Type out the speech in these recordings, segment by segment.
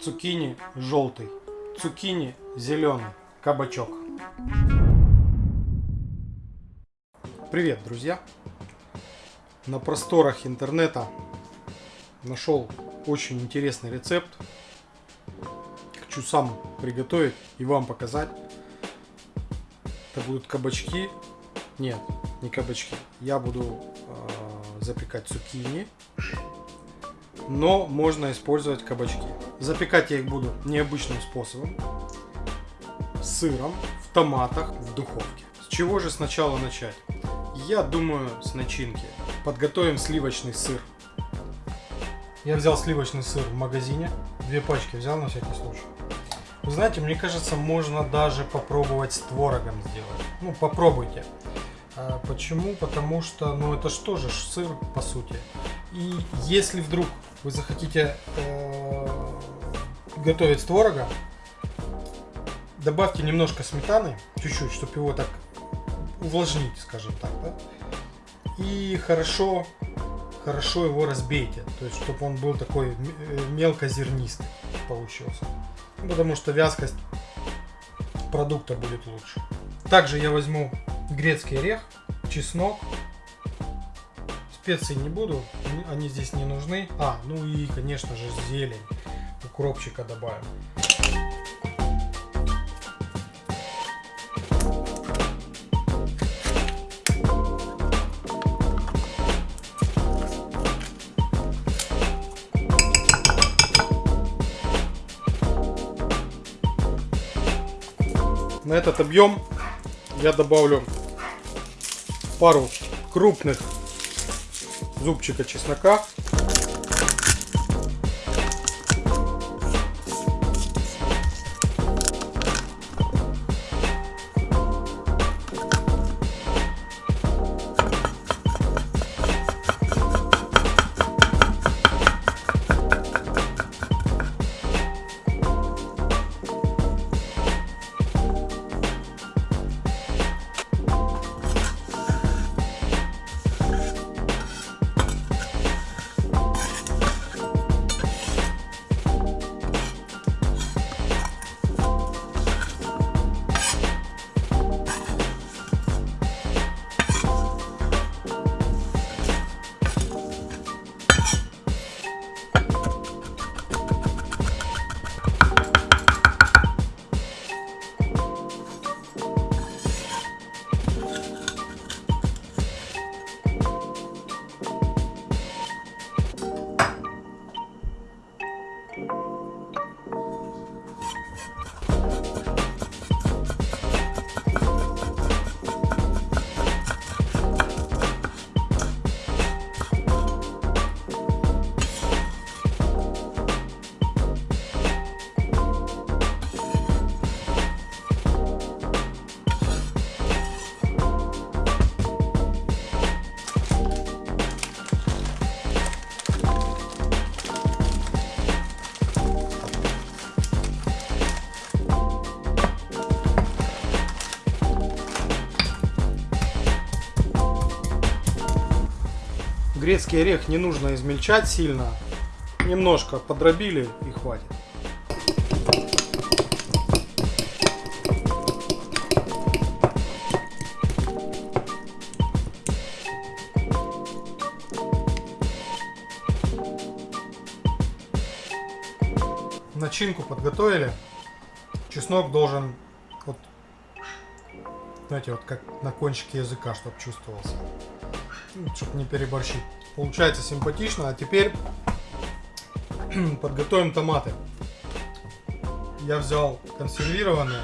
цукини желтый, цукини зеленый, кабачок. Привет, друзья! На просторах интернета нашел очень интересный рецепт. Хочу сам приготовить и вам показать. Это будут кабачки. Нет, не кабачки. Я буду э, запекать цукини но можно использовать кабачки. Запекать я их буду необычным способом. Сыром, в томатах, в духовке. С чего же сначала начать? Я думаю с начинки. Подготовим сливочный сыр. Я взял сливочный сыр в магазине. Две пачки взял на всякий случай. Вы знаете, мне кажется, можно даже попробовать с творогом сделать. Ну, попробуйте. А почему? Потому что, ну, это что же сыр, по сути. И если вдруг вы захотите э, готовить творога, добавьте немножко сметаны, чуть-чуть, чтобы его так увлажнить, скажем так, да? И хорошо, хорошо его разбейте, то есть, чтобы он был такой э, мелкозернистый получился. Ну, потому что вязкость продукта будет лучше. Также я возьму грецкий орех, чеснок, специй не буду, они здесь не нужны. А, ну и, конечно же, зелень. Укропчика добавим. На этот объем я добавлю пару крупных зубчика чеснока. Грецкий орех не нужно измельчать сильно. Немножко подробили и хватит. Начинку подготовили. Чеснок должен вот, знаете, вот как на кончике языка, чтобы чувствовался. Ну, чтобы не переборщить. Получается симпатично. А теперь подготовим томаты. Я взял консервированные,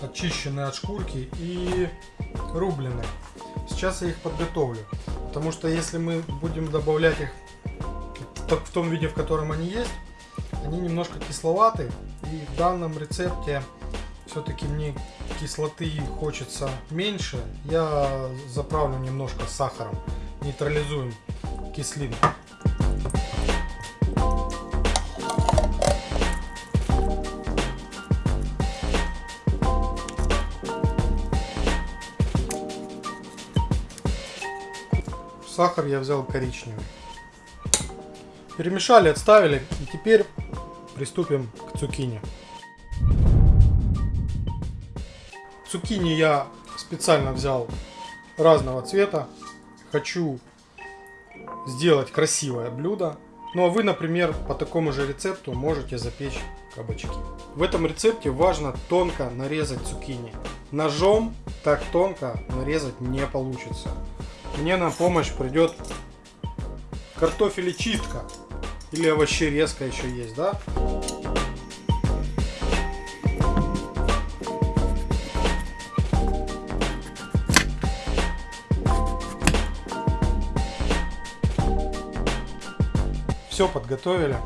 очищенные от шкурки и рубленые. Сейчас я их подготовлю. Потому что если мы будем добавлять их в том виде, в котором они есть, они немножко кисловаты. И в данном рецепте все-таки мне кислоты хочется меньше, я заправлю немножко сахаром, нейтрализуем кислинку. Сахар я взял коричневый. Перемешали, отставили. И теперь приступим к цукини. Цукини я специально взял разного цвета. Хочу сделать красивое блюдо. Ну а вы, например, по такому же рецепту можете запечь кабачки. В этом рецепте важно тонко нарезать цукини. Ножом так тонко нарезать не получится. Мне на помощь придет картофелечистка. Или овощерезка еще есть, да? Все подготовили,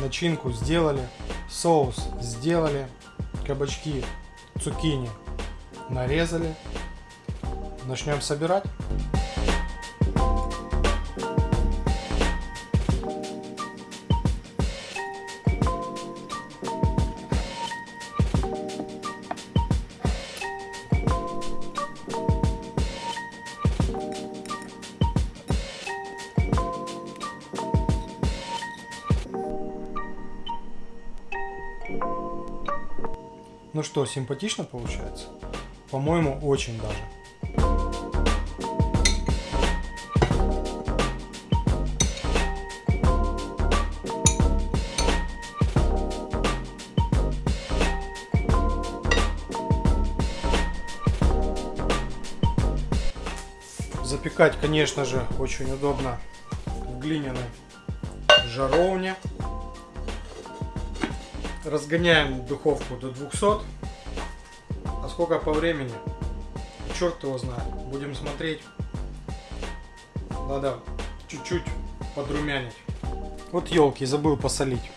начинку сделали, соус сделали, кабачки, цукини нарезали. Начнем собирать. Ну что, симпатично получается? По-моему, очень даже. Запекать, конечно же, очень удобно в глиняной жаровне. Разгоняем духовку до 200. А сколько по времени? Черт его знает. Будем смотреть. Надо чуть-чуть подрумянить. Вот елки, забыл посолить.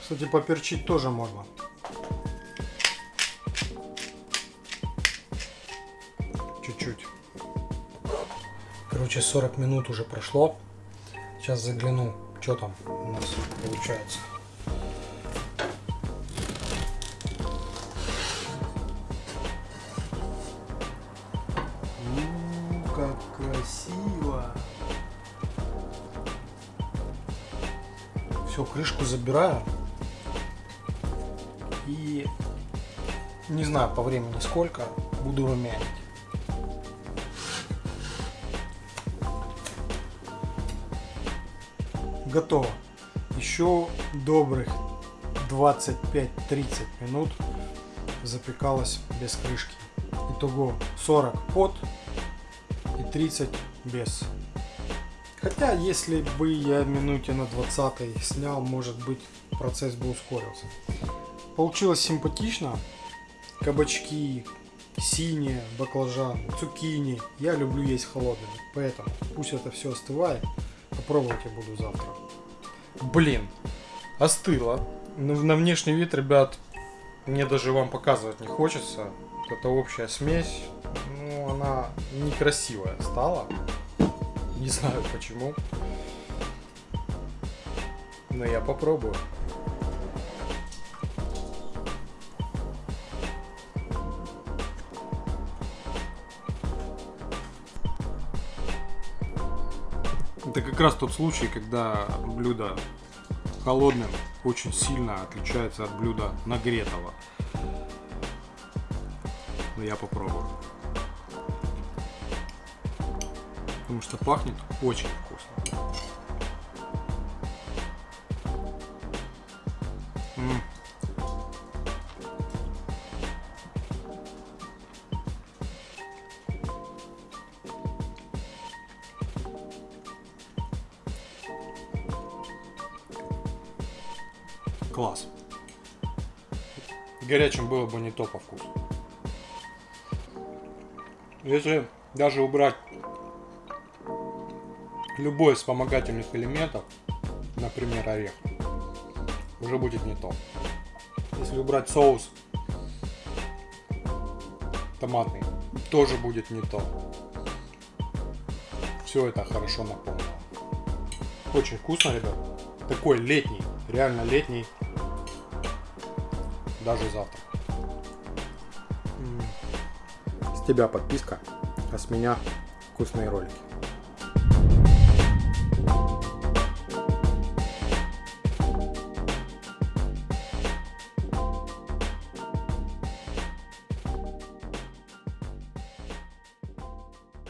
Кстати, поперчить тоже можно. Короче, 40 минут уже прошло. Сейчас загляну, что там у нас получается. У, как красиво! Все, крышку забираю. И не знаю по времени сколько, буду румянить. Готово. Еще добрых 25-30 минут запекалось без крышки. Итого 40 под и 30 без. Хотя, если бы я минуте на 20 снял, может быть, процесс бы ускорился. Получилось симпатично. Кабачки, синие, баклажан, цукини. Я люблю есть холодными, поэтому пусть это все остывает. Попробовать я буду завтра. Блин, остыло. Ну, на внешний вид, ребят, мне даже вам показывать не хочется. Вот эта общая смесь, ну, она некрасивая стала. Не знаю почему. Но я попробую. Это как раз тот случай, когда блюдо холодным очень сильно отличается от блюда нагретого. Но я попробую. Потому что пахнет очень вкусно. Класс. Горячим было бы не то по вкусу. Если даже убрать любой из вспомогательных элементов, например, орех, уже будет не то. Если убрать соус томатный, тоже будет не то. Все это хорошо наполнено. Очень вкусно, ребят. Такой летний, реально летний даже завтра. тебя подписка, а с меня вкусные ролики.